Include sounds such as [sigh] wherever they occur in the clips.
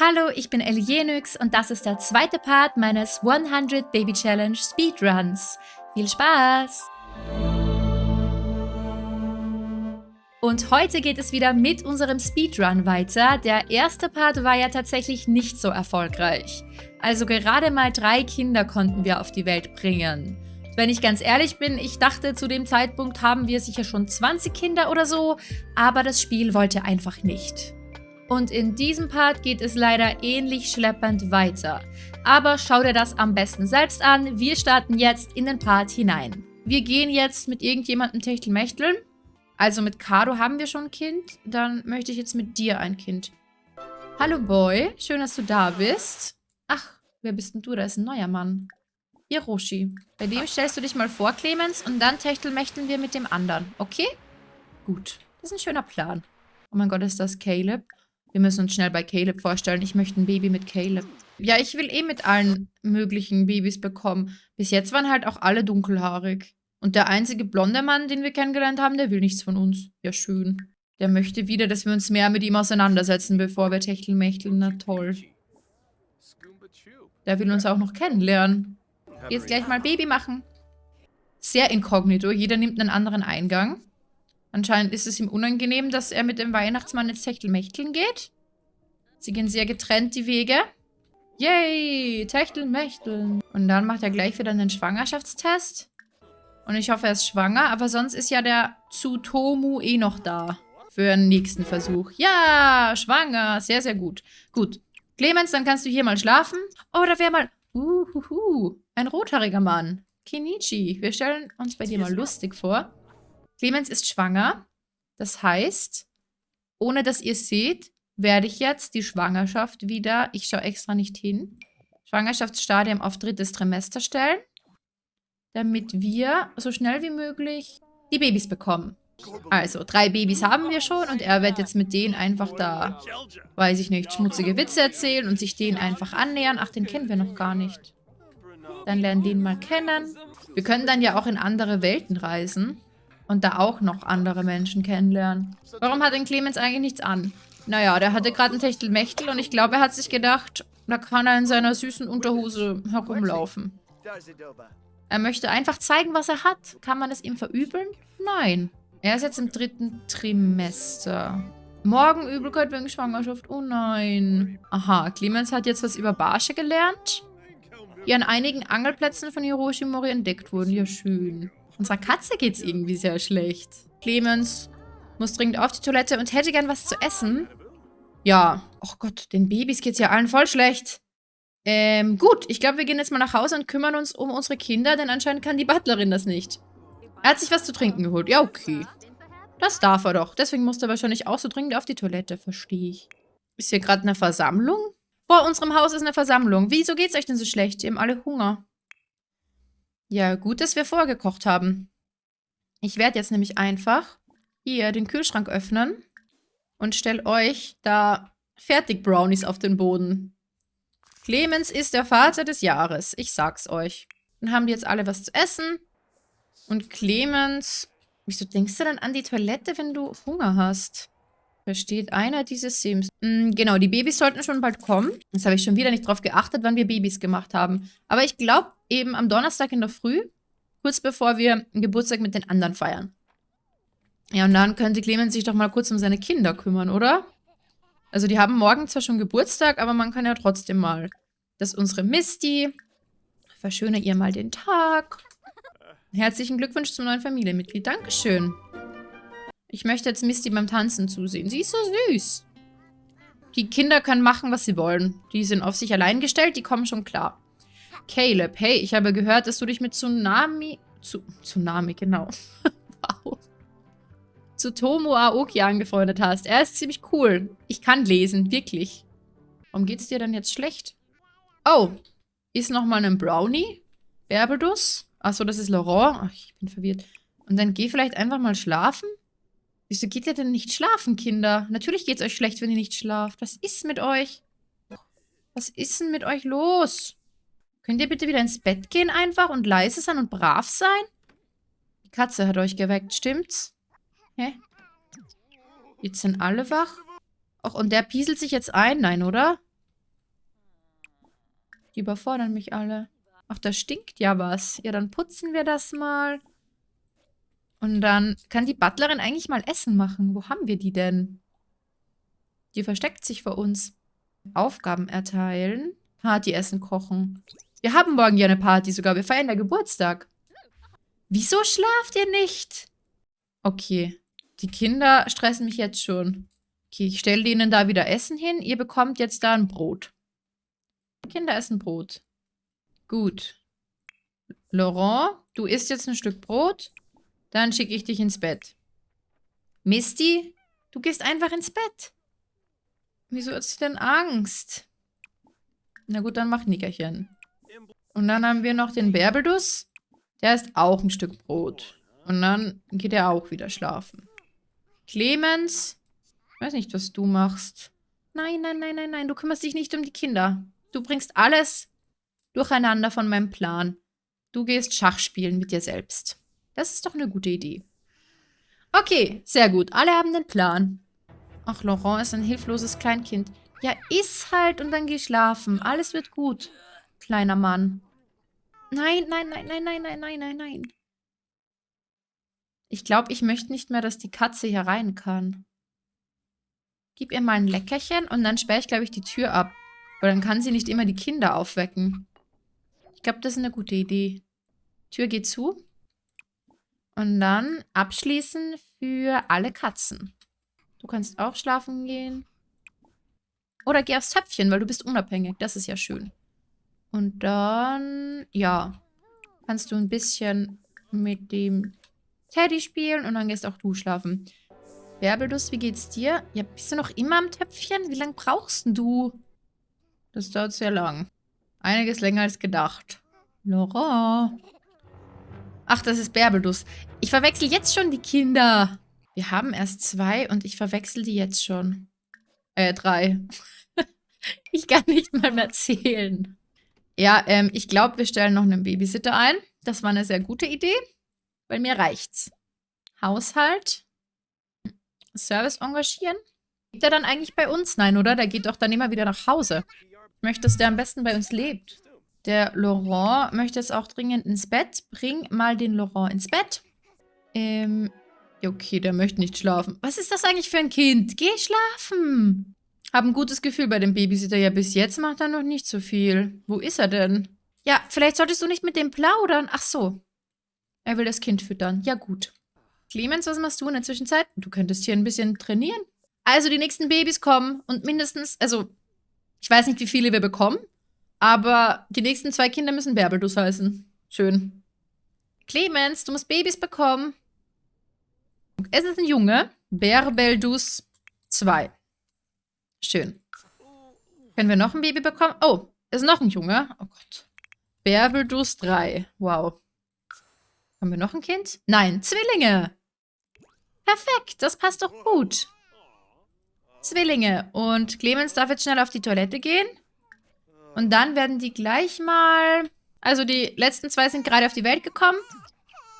Hallo, ich bin Elienix und das ist der zweite Part meines 100 Baby Challenge Speedruns. Viel Spaß! Und heute geht es wieder mit unserem Speedrun weiter. Der erste Part war ja tatsächlich nicht so erfolgreich. Also gerade mal drei Kinder konnten wir auf die Welt bringen. Wenn ich ganz ehrlich bin, ich dachte zu dem Zeitpunkt haben wir sicher schon 20 Kinder oder so, aber das Spiel wollte einfach nicht. Und in diesem Part geht es leider ähnlich schleppend weiter. Aber schau dir das am besten selbst an. Wir starten jetzt in den Part hinein. Wir gehen jetzt mit irgendjemandem Techtelmechteln. Also mit Kado haben wir schon ein Kind. Dann möchte ich jetzt mit dir ein Kind. Hallo Boy, schön, dass du da bist. Ach, wer bist denn du? Da ist ein neuer Mann. Hiroshi. Bei dem stellst du dich mal vor, Clemens, und dann Techtelmechteln wir mit dem anderen. Okay? Gut. Das ist ein schöner Plan. Oh mein Gott, ist das Caleb? Wir müssen uns schnell bei Caleb vorstellen. Ich möchte ein Baby mit Caleb. Ja, ich will eh mit allen möglichen Babys bekommen. Bis jetzt waren halt auch alle dunkelhaarig. Und der einzige blonde Mann, den wir kennengelernt haben, der will nichts von uns. Ja, schön. Der möchte wieder, dass wir uns mehr mit ihm auseinandersetzen, bevor wir techtelmechteln. Na toll. Der will uns auch noch kennenlernen. Jetzt gleich mal Baby machen. Sehr inkognito. Jeder nimmt einen anderen Eingang. Anscheinend ist es ihm unangenehm, dass er mit dem Weihnachtsmann ins Techtelmechteln geht. Sie gehen sehr getrennt die Wege. Yay, Techtelmechteln. Und dann macht er gleich wieder einen Schwangerschaftstest. Und ich hoffe, er ist schwanger, aber sonst ist ja der Tsutomu eh noch da. Für den nächsten Versuch. Ja, schwanger. Sehr, sehr gut. Gut. Clemens, dann kannst du hier mal schlafen. Oh, da wäre mal... Uhuhu. Ein rothaariger Mann. Kenichi. Wir stellen uns bei dir mal lustig vor. Clemens ist schwanger. Das heißt, ohne dass ihr seht, werde ich jetzt die Schwangerschaft wieder, ich schaue extra nicht hin, Schwangerschaftsstadium auf drittes Trimester stellen, damit wir so schnell wie möglich die Babys bekommen. Also, drei Babys haben wir schon und er wird jetzt mit denen einfach da, weiß ich nicht, schmutzige Witze erzählen und sich denen einfach annähern. Ach, den kennen wir noch gar nicht. Dann lernen den mal kennen. Wir können dann ja auch in andere Welten reisen und da auch noch andere Menschen kennenlernen. Warum hat denn Clemens eigentlich nichts an? Naja, der hatte gerade ein Techtelmechtel und ich glaube, er hat sich gedacht, da kann er in seiner süßen Unterhose herumlaufen. Er möchte einfach zeigen, was er hat. Kann man es ihm verübeln? Nein. Er ist jetzt im dritten Trimester. Morgen Übelkeit wegen Schwangerschaft. Oh nein. Aha, Clemens hat jetzt was über Barsche gelernt, die an einigen Angelplätzen von Hiroshimori entdeckt wurden. Ja, schön. Unserer Katze geht's irgendwie sehr schlecht. Clemens muss dringend auf die Toilette und hätte gern was zu essen. Ja. Oh Gott, den Babys geht's ja allen voll schlecht. Ähm, gut. Ich glaube, wir gehen jetzt mal nach Hause und kümmern uns um unsere Kinder, denn anscheinend kann die Butlerin das nicht. Er hat sich was zu trinken geholt. Ja, okay. Das darf er doch. Deswegen musste er wahrscheinlich auch so dringend auf die Toilette, verstehe ich. Ist hier gerade eine Versammlung? Vor unserem Haus ist eine Versammlung. Wieso geht's euch denn so schlecht? Ihr habt alle Hunger. Ja, gut, dass wir vorgekocht haben. Ich werde jetzt nämlich einfach hier den Kühlschrank öffnen und stelle euch da Fertig-Brownies auf den Boden. Clemens ist der Vater des Jahres. Ich sag's euch. Dann haben die jetzt alle was zu essen. Und Clemens... Wieso denkst du dann an die Toilette, wenn du Hunger hast? Versteht einer dieses Sims. Mhm, genau, die Babys sollten schon bald kommen. Jetzt habe ich schon wieder nicht drauf geachtet, wann wir Babys gemacht haben. Aber ich glaube eben am Donnerstag in der Früh, kurz bevor wir Geburtstag mit den anderen feiern. Ja, und dann könnte Clemens sich doch mal kurz um seine Kinder kümmern, oder? Also die haben morgen zwar schon Geburtstag, aber man kann ja trotzdem mal. Das ist unsere Misty. Verschöne ihr mal den Tag. Herzlichen Glückwunsch zum neuen Familienmitglied. Dankeschön. Ich möchte jetzt Misty beim Tanzen zusehen. Sie ist so süß. Die Kinder können machen, was sie wollen. Die sind auf sich allein gestellt, die kommen schon klar. Caleb, hey, ich habe gehört, dass du dich mit Tsunami... Zu, Tsunami, genau. [laughs] wow. Zu Tomo Aoki angefreundet hast. Er ist ziemlich cool. Ich kann lesen, wirklich. Warum geht's dir denn jetzt schlecht? Oh, ist nochmal ein Brownie? Berbedus? Achso, das ist Laurent. Ach, ich bin verwirrt. Und dann geh vielleicht einfach mal schlafen? Wieso geht ihr denn nicht schlafen, Kinder? Natürlich geht's euch schlecht, wenn ihr nicht schlaft. Was ist mit euch? Was ist denn mit euch los? Könnt ihr bitte wieder ins Bett gehen einfach und leise sein und brav sein? Die Katze hat euch geweckt, stimmt's? Hä? Jetzt sind alle wach? Och, und der pieselt sich jetzt ein? Nein, oder? Die überfordern mich alle. Ach, da stinkt ja was. Ja, dann putzen wir das mal. Und dann kann die Butlerin eigentlich mal Essen machen. Wo haben wir die denn? Die versteckt sich vor uns. Aufgaben erteilen. Partyessen kochen. Wir haben morgen ja eine Party sogar. Wir feiern ja Geburtstag. Wieso schlaft ihr nicht? Okay. Die Kinder stressen mich jetzt schon. Okay, ich stelle ihnen da wieder Essen hin. Ihr bekommt jetzt da ein Brot. Kinder essen Brot. Gut. Laurent, du isst jetzt ein Stück Brot. Dann schicke ich dich ins Bett. Misty, du gehst einfach ins Bett. Wieso hat sie denn Angst? Na gut, dann mach Nickerchen. Und dann haben wir noch den Bärbelduss. Der isst auch ein Stück Brot. Und dann geht er auch wieder schlafen. Clemens, ich weiß nicht, was du machst. Nein, nein, nein, nein, nein, du kümmerst dich nicht um die Kinder. Du bringst alles durcheinander von meinem Plan. Du gehst Schach spielen mit dir selbst. Das ist doch eine gute Idee. Okay, sehr gut. Alle haben den Plan. Ach, Laurent ist ein hilfloses Kleinkind. Ja, iss halt und dann geh schlafen. Alles wird gut, kleiner Mann. Nein, nein, nein, nein, nein, nein, nein, nein, nein. Ich glaube, ich möchte nicht mehr, dass die Katze hier rein kann. Gib ihr mal ein Leckerchen und dann sperre ich, glaube ich, die Tür ab. Weil dann kann sie nicht immer die Kinder aufwecken. Ich glaube, das ist eine gute Idee. Tür geht zu. Und dann abschließen für alle Katzen. Du kannst auch schlafen gehen. Oder geh aufs Töpfchen, weil du bist unabhängig. Das ist ja schön. Und dann, ja, kannst du ein bisschen mit dem Teddy spielen und dann gehst auch du schlafen. Bärbelduss, wie geht's dir? Ja, bist du noch immer am Töpfchen? Wie lange brauchst du? Das dauert sehr lang. Einiges länger als gedacht. Laurent. Ach, das ist Bärbelduss. Ich verwechsel jetzt schon die Kinder. Wir haben erst zwei und ich verwechsel die jetzt schon. Äh, drei. [laughs] ich kann nicht mal mehr zählen. Ja, ähm, ich glaube, wir stellen noch einen Babysitter ein. Das war eine sehr gute Idee, weil mir reicht's. Haushalt. Service engagieren. Lebt er dann eigentlich bei uns? Nein, oder? Der geht doch dann immer wieder nach Hause. Ich möchte, dass der am besten bei uns lebt. Der Laurent möchte jetzt auch dringend ins Bett. Bring mal den Laurent ins Bett. Ähm, okay, der möchte nicht schlafen. Was ist das eigentlich für ein Kind? Geh schlafen. Hab ein gutes Gefühl bei dem Babysitter. Ja, bis jetzt macht er noch nicht so viel. Wo ist er denn? Ja, vielleicht solltest du nicht mit dem plaudern. Ach so. Er will das Kind füttern. Ja, gut. Clemens, was machst du in der Zwischenzeit? Du könntest hier ein bisschen trainieren. Also, die nächsten Babys kommen und mindestens, also, ich weiß nicht, wie viele wir bekommen, aber die nächsten zwei Kinder müssen Bärbelduss heißen. Schön. Clemens, du musst Babys bekommen. Es ist ein Junge. Bärbeldus 2. Schön. Können wir noch ein Baby bekommen? Oh, ist noch ein Junge. Oh Gott. Bärbeldus 3. Wow. Haben wir noch ein Kind? Nein, Zwillinge. Perfekt, das passt doch gut. Zwillinge. Und Clemens darf jetzt schnell auf die Toilette gehen. Und dann werden die gleich mal... Also die letzten zwei sind gerade auf die Welt gekommen.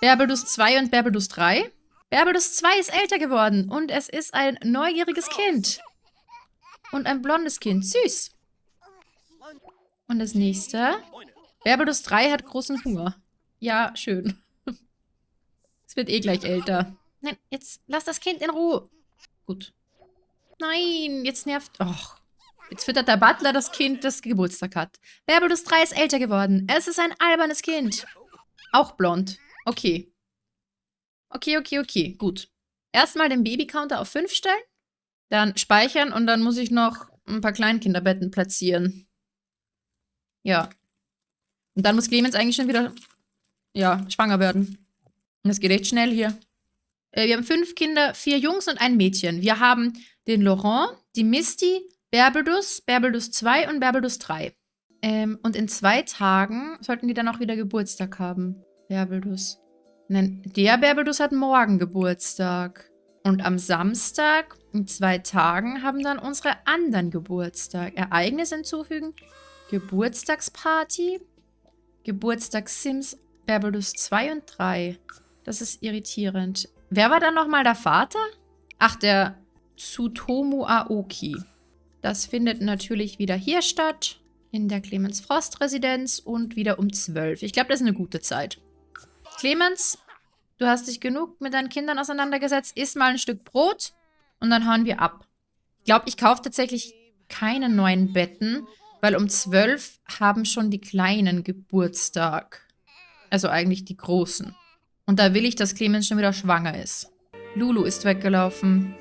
Berbelus 2 und Berbelus 3. Berbelus 2 ist älter geworden und es ist ein neugieriges Kind. Und ein blondes Kind. Süß. Und das nächste. Berbelus 3 hat großen Hunger. Ja, schön. [laughs] Es wird eh gleich älter. Nein, jetzt lass das Kind in Ruhe. Gut. Nein, jetzt nervt... Och, Jetzt füttert der Butler das Kind, das Geburtstag hat. Bärbelus 3 ist älter geworden. Es ist ein albernes Kind. Auch blond. Okay. Okay, okay, okay. Gut. Erstmal den Babycounter auf 5 stellen. Dann speichern und dann muss ich noch ein paar Kleinkinderbetten platzieren. Ja. Und dann muss Clemens eigentlich schon wieder, ja, schwanger werden. Das geht echt schnell hier. Äh, wir haben fünf Kinder, vier Jungs und ein Mädchen. Wir haben den Laurent, die Misty, Berbelus, Berbelus 2 und Berbelus 3. Ähm, und in zwei Tagen sollten die dann auch wieder Geburtstag haben. Berbelus. Der Berbelus hat morgen Geburtstag. Und am Samstag, in zwei Tagen, haben dann unsere anderen Geburtstag. Ereignis hinzufügen. Geburtstagsparty. Geburtstagssims Berbelus 2 und 3. Das ist irritierend. Wer war dann nochmal der Vater? Ach, der Tsutomu Aoki. Das findet natürlich wieder hier statt. in der Clemens Frost Residenz und wieder um 12. Ich glaube, das ist eine gute Zeit. Clemens, du hast dich genug mit deinen Kindern auseinandergesetzt. Iss mal ein Stück Brot und dann hauen wir ab. Ich glaube, ich kaufe tatsächlich keine neuen Betten, weil um 12 haben schon die Kleinen Geburtstag. Also eigentlich die Großen. Und da will ich, dass Clemens schon wieder schwanger ist. Lulu ist weggelaufen.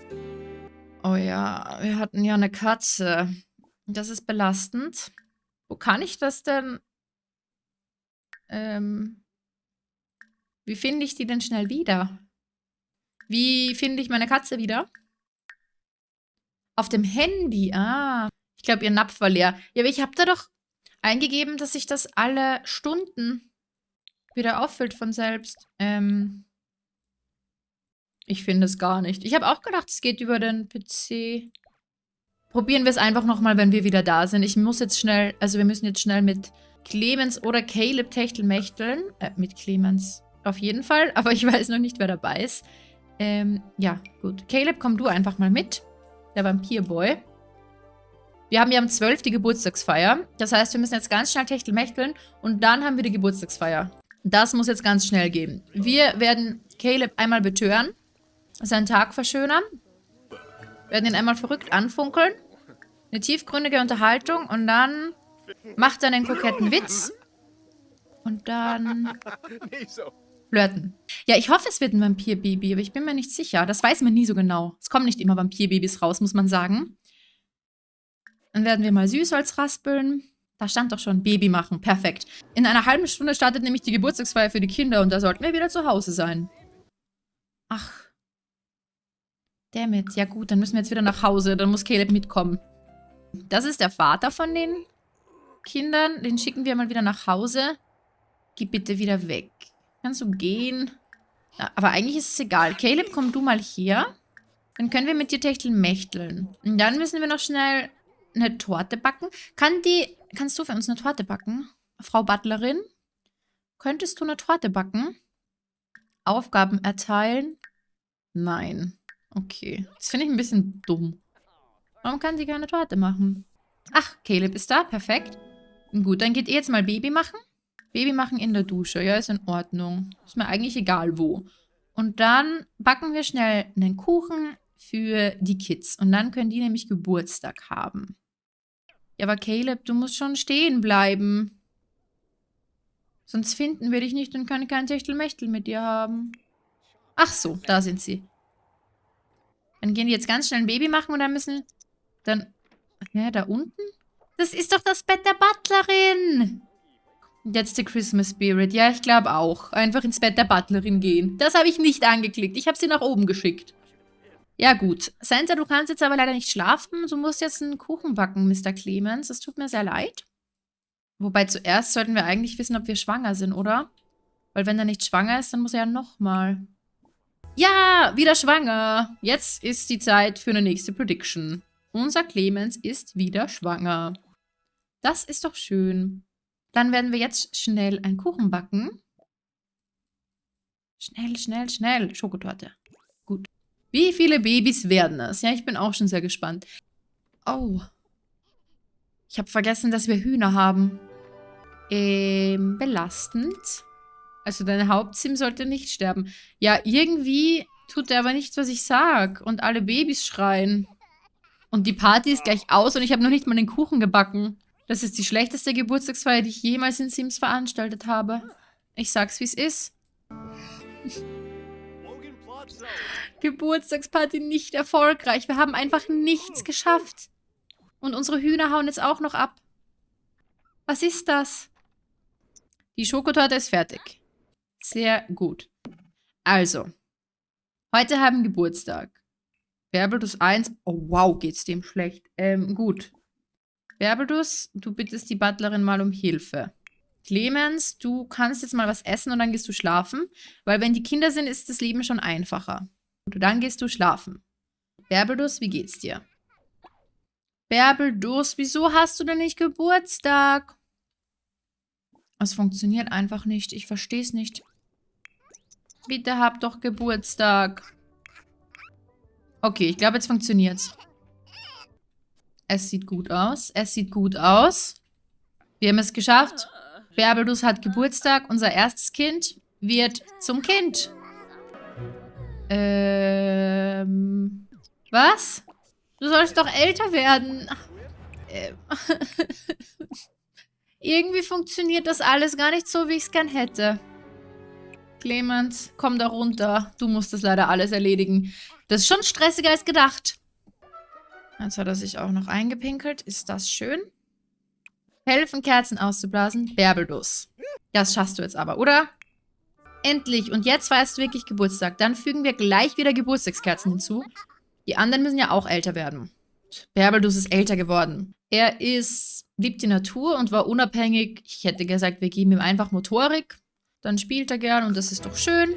Oh ja, wir hatten ja eine Katze. Das ist belastend. Wo kann ich das denn? Ähm, wie finde ich die denn schnell wieder? Wie finde ich meine Katze wieder? Auf dem Handy. Ah, ich glaube, ihr Napf war leer. Ja, aber ich habe da doch eingegeben, dass sich das alle Stunden wieder auffüllt von selbst. Ähm, ich finde es gar nicht. Ich habe auch gedacht, es geht über den PC. Probieren wir es einfach nochmal, wenn wir wieder da sind. Ich muss jetzt schnell, also wir müssen jetzt schnell mit Clemens oder Caleb Techtelmechteln. Äh, mit Clemens auf jeden Fall, aber ich [laughs] weiß noch nicht, wer dabei ist. Ähm, ja, gut. Caleb, komm du einfach mal mit. Der Vampirboy. Wir haben ja am 12. die Geburtstagsfeier. Das heißt, wir müssen jetzt ganz schnell Techtelmechteln und dann haben wir die Geburtstagsfeier. Das muss jetzt ganz schnell gehen. Wir werden Caleb einmal betören, seinen Tag verschönern, werden ihn einmal verrückt anfunkeln, eine tiefgründige Unterhaltung und dann macht er einen koketten Witz und dann [laughs] flirten. Ja, ich hoffe, es wird ein Vampirbaby, aber ich bin mir nicht sicher. Das weiß man nie so genau. Es kommen nicht immer Vampirbabys raus, muss man sagen. Dann werden wir mal Süßholz raspeln. Da stand doch schon Baby machen. Perfekt. In einer halben Stunde startet nämlich die Geburtstagsfeier für die Kinder und da sollten wir wieder zu Hause sein. Ach. Dammit. Ja gut, dann müssen wir jetzt wieder nach Hause. Dann muss Caleb mitkommen. Das ist der Vater von den Kindern. Den schicken wir mal wieder nach Hause. Geh bitte wieder weg. Kannst du gehen? Ja, aber eigentlich ist es egal. Caleb, komm du mal hier. Dann können wir mit dir techtelmechteln. Und dann müssen wir noch schnell eine Torte backen. Kann die, kannst du für uns eine Torte backen? Frau Butlerin? Könntest du eine Torte backen? Aufgaben erteilen? Nein. Okay. Das finde ich ein bisschen dumm. Warum kann sie keine Torte machen? Ach, Caleb ist da. Perfekt. Gut, dann geht ihr jetzt mal Baby machen. Baby machen in der Dusche. Ja, ist in Ordnung. Ist mir eigentlich egal wo. Und dann backen wir schnell einen Kuchen für die Kids. Und dann können die nämlich Geburtstag haben. Ja, aber Caleb, du musst schon stehen bleiben. Sonst finden wir dich nicht und können kein Techtelmechtel mit dir haben. Ach so, da sind sie. Dann gehen die jetzt ganz schnell ein Baby machen und dann müssen... Dann... Ja, da unten? Das ist doch das Bett der Butlerin. The Christmas Spirit. Ja, ich glaube auch. Einfach ins Bett der Butlerin gehen. Das habe ich nicht angeklickt. Ich habe sie nach oben geschickt. Ja gut. Santa, du kannst jetzt aber leider nicht schlafen. Du musst jetzt einen Kuchen backen, Mr. Clemens. Das tut mir sehr leid. Wobei zuerst sollten wir eigentlich wissen, ob wir schwanger sind, oder? Weil wenn er nicht schwanger ist, dann muss er ja nochmal. Ja, wieder schwanger. Jetzt ist die Zeit für eine nächste Prediction. Unser Clemens ist wieder schwanger. Das ist doch schön. Dann werden wir jetzt schnell einen Kuchen backen. Schnell, schnell, schnell. Schokotorte. Wie viele Babys werden es? Ja, ich bin auch schon sehr gespannt. Oh. Ich habe vergessen, dass wir Hühner haben. Ähm, belastend. Also dein Hauptsim sollte nicht sterben. Ja, irgendwie tut er aber nichts, was ich sag. Und alle Babys schreien. Und die Party ist gleich aus und ich habe noch nicht mal den Kuchen gebacken. Das ist die schlechteste Geburtstagsfeier, die ich jemals in Sims veranstaltet habe. Ich sag's, wie es ist. [laughs] Geburtstagsparty nicht erfolgreich. Wir haben einfach nichts geschafft. Und unsere Hühner hauen jetzt auch noch ab. Was ist das? Die Schokotorte ist fertig. Sehr gut. Also, heute haben Geburtstag. Berbeltus 1. Oh, wow, geht's dem schlecht. Ähm, gut. Berbeltus, du bittest die Butlerin mal um Hilfe. Clemens, du kannst jetzt mal was essen und dann gehst du schlafen. Weil wenn die Kinder sind, ist das Leben schon einfacher. Und dann gehst du schlafen. Berbelus, wie geht's dir? Berbelus, wieso hast du denn nicht Geburtstag? Es funktioniert einfach nicht. Ich verstehe es nicht. Bitte hab doch Geburtstag. Okay, ich glaube, jetzt funktioniert's. Es sieht gut aus. Es sieht gut aus. Wir haben es geschafft. Bärbelus hat Geburtstag. Unser erstes Kind wird zum Kind. Ähm. Was? Du sollst doch älter werden. Ähm. [laughs] Irgendwie funktioniert das alles gar nicht so, wie ich es gern hätte. Clemens, komm da runter. Du musst das leider alles erledigen. Das ist schon stressiger als gedacht. Jetzt hat er sich auch noch eingepinkelt. Ist das schön? Helfen, Kerzen auszublasen. Bärbelduss. Das schaffst du jetzt aber, oder? Endlich. Und jetzt feierst du wirklich Geburtstag. Dann fügen wir gleich wieder Geburtstagskerzen hinzu. Die anderen müssen ja auch älter werden. Bärbelduss ist älter geworden. Er ist, liebt die Natur und war unabhängig. Ich hätte gesagt, wir geben ihm einfach Motorik. Dann spielt er gern und das ist doch schön.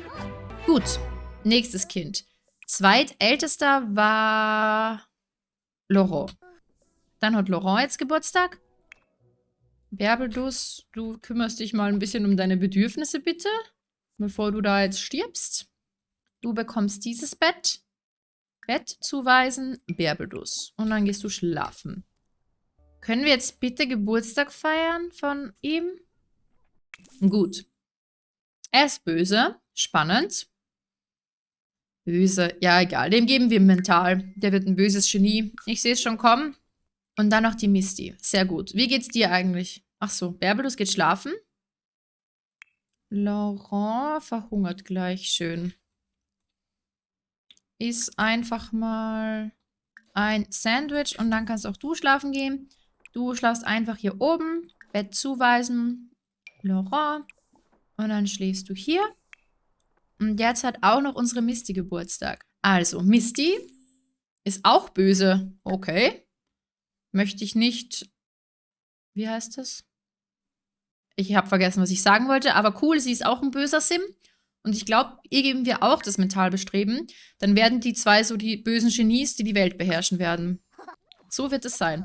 Gut, nächstes Kind. Zweitältester war Laurent. Dann hat Laurent jetzt Geburtstag. Bärbelduss, du kümmerst dich mal ein bisschen um deine Bedürfnisse, bitte. Bevor du da jetzt stirbst. Du bekommst dieses Bett. Bett zuweisen, Bärbelduss. Und dann gehst du schlafen. Können wir jetzt bitte Geburtstag feiern von ihm? Gut. Er ist böse. Spannend. Böse. Ja, egal. Dem geben wir mental. Der wird ein böses Genie. Ich sehe es schon kommen. Und dann noch die Misty. Sehr gut. Wie geht's dir eigentlich? Ach so, Bärbelus geht schlafen. Laurent verhungert gleich. Schön. Ist einfach mal ein Sandwich und dann kannst auch du schlafen gehen. Du schlafst einfach hier oben. Bett zuweisen. Laurent. Und dann schläfst du hier. Und jetzt hat auch noch unsere Misty Geburtstag. Also, Misty ist auch böse. Okay. Möchte ich nicht... Wie heißt das? Ich habe vergessen, was ich sagen wollte. Aber cool, sie ist auch ein böser Sim. Und ich glaube, ihr geben wir auch das Mentalbestreben. Dann werden die zwei so die bösen Genies, die die Welt beherrschen werden. So wird es sein.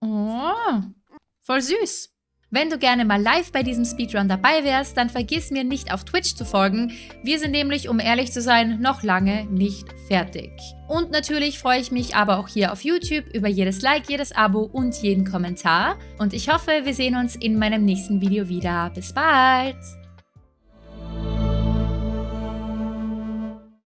Oh, voll süß. Wenn du gerne mal live bei diesem Speedrun dabei wärst, dann vergiss mir nicht auf Twitch zu folgen. Wir sind nämlich, um ehrlich zu sein, noch lange nicht fertig. Und natürlich freue ich mich aber auch hier auf YouTube über jedes Like, jedes Abo und jeden Kommentar. Und ich hoffe, wir sehen uns in meinem nächsten Video wieder. Bis bald!